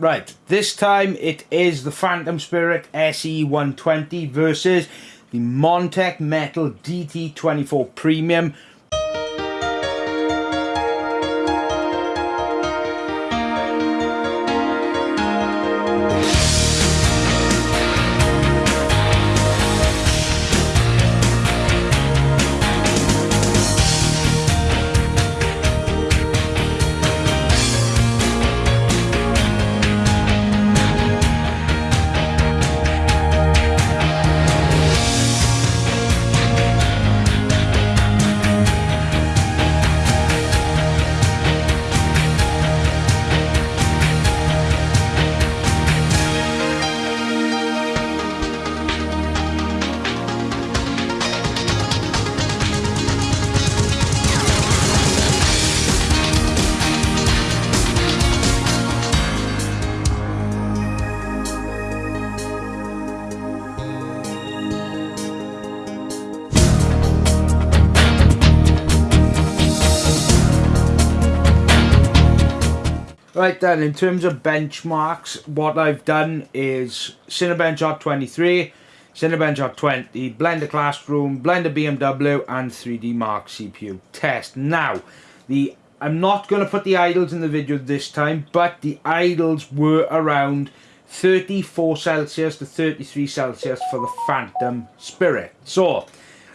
Right, this time it is the Phantom Spirit SE120 versus the Montech Metal DT24 Premium Right then, in terms of benchmarks, what I've done is Cinebench R23, Cinebench R20, Blender Classroom, Blender BMW and 3D Mark CPU test. Now, the I'm not going to put the idles in the video this time, but the idles were around 34 Celsius to 33 Celsius for the Phantom Spirit. So,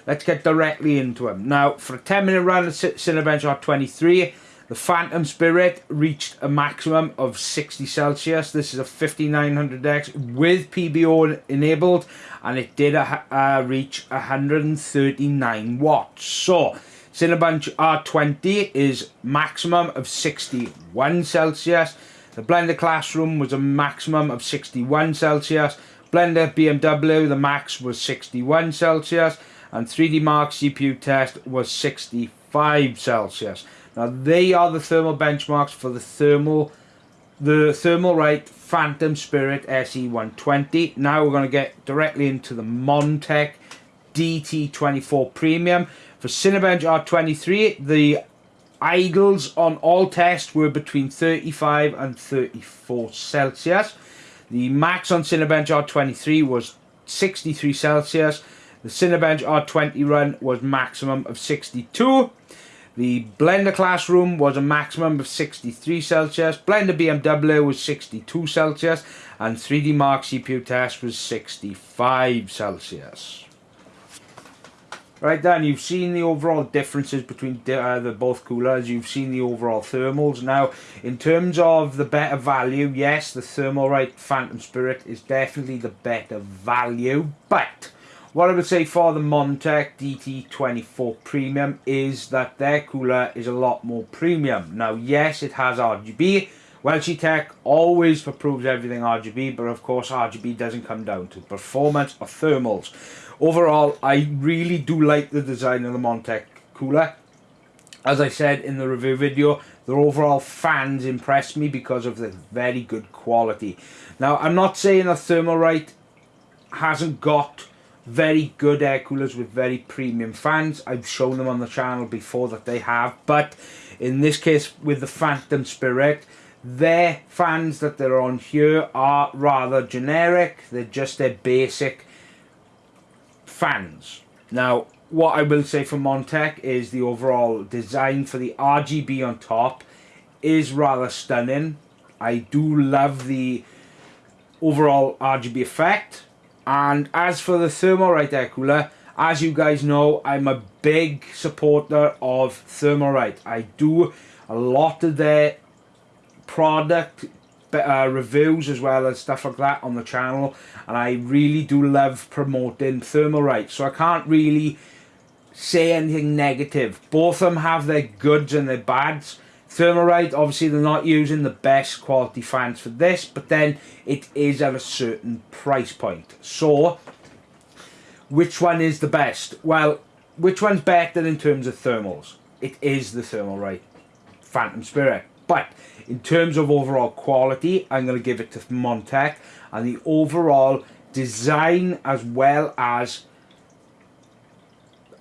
let's get directly into them. Now, for a 10 minute run of Cinebench R23, the Phantom Spirit reached a maximum of 60 Celsius. This is a 5900X with PBO enabled and it did uh, reach 139 watts. So, Cinebench R20 is maximum of 61 Celsius. The Blender Classroom was a maximum of 61 Celsius. Blender BMW, the max was 61 Celsius. And 3D Mark CPU test was 65 Celsius. Now they are the thermal benchmarks for the thermal the Thermalright Phantom Spirit SE120. Now we're going to get directly into the Montech DT24 Premium. For Cinebench R23, the idles on all tests were between 35 and 34 Celsius. The max on Cinebench R23 was 63 Celsius. The Cinebench R20 run was maximum of 62. The Blender Classroom was a maximum of 63 Celsius, Blender BMW was 62 Celsius, and 3D Mark CPU test was 65 Celsius. Right then, you've seen the overall differences between uh, the both coolers, you've seen the overall thermals. Now, in terms of the better value, yes, the Thermalright Phantom Spirit is definitely the better value, but what I would say for the Montech DT24 Premium is that their cooler is a lot more premium. Now, yes, it has RGB. Welshie Tech always approves everything RGB, but of course RGB doesn't come down to performance or thermals. Overall, I really do like the design of the Montech cooler. As I said in the review video, the overall fans impressed me because of the very good quality. Now, I'm not saying that Thermalright hasn't got very good air coolers with very premium fans. I've shown them on the channel before that they have, but in this case with the Phantom Spirit, their fans that they're on here are rather generic. They're just their basic fans. Now, what I will say for Montech is the overall design for the RGB on top is rather stunning. I do love the overall RGB effect and as for the Thermalright air cooler, as you guys know, I'm a big supporter of Thermalright. I do a lot of their product uh, reviews as well as stuff like that on the channel. And I really do love promoting Thermalright. So I can't really say anything negative. Both of them have their goods and their bads Thermalright, obviously they're not using the best quality fans for this, but then it is at a certain price point. So, which one is the best? Well, which one's better in terms of thermals? It is the Thermalright Phantom Spirit. But in terms of overall quality, I'm going to give it to Montech. And the overall design as well as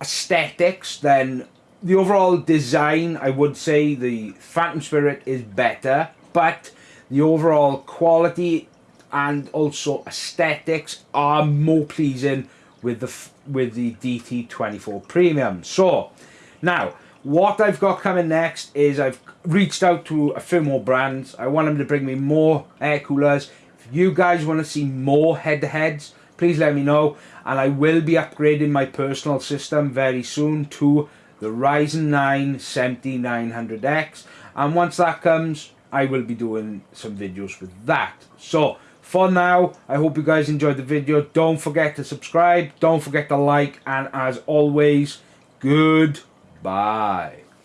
aesthetics, then the overall design, I would say the Phantom Spirit is better, but the overall quality and also aesthetics are more pleasing with the with the DT24 Premium. So now what I've got coming next is I've reached out to a few more brands. I want them to bring me more air coolers. If you guys want to see more head-to-heads, please let me know. And I will be upgrading my personal system very soon to the Ryzen 9 7900X. And once that comes, I will be doing some videos with that. So, for now, I hope you guys enjoyed the video. Don't forget to subscribe. Don't forget to like. And as always, goodbye.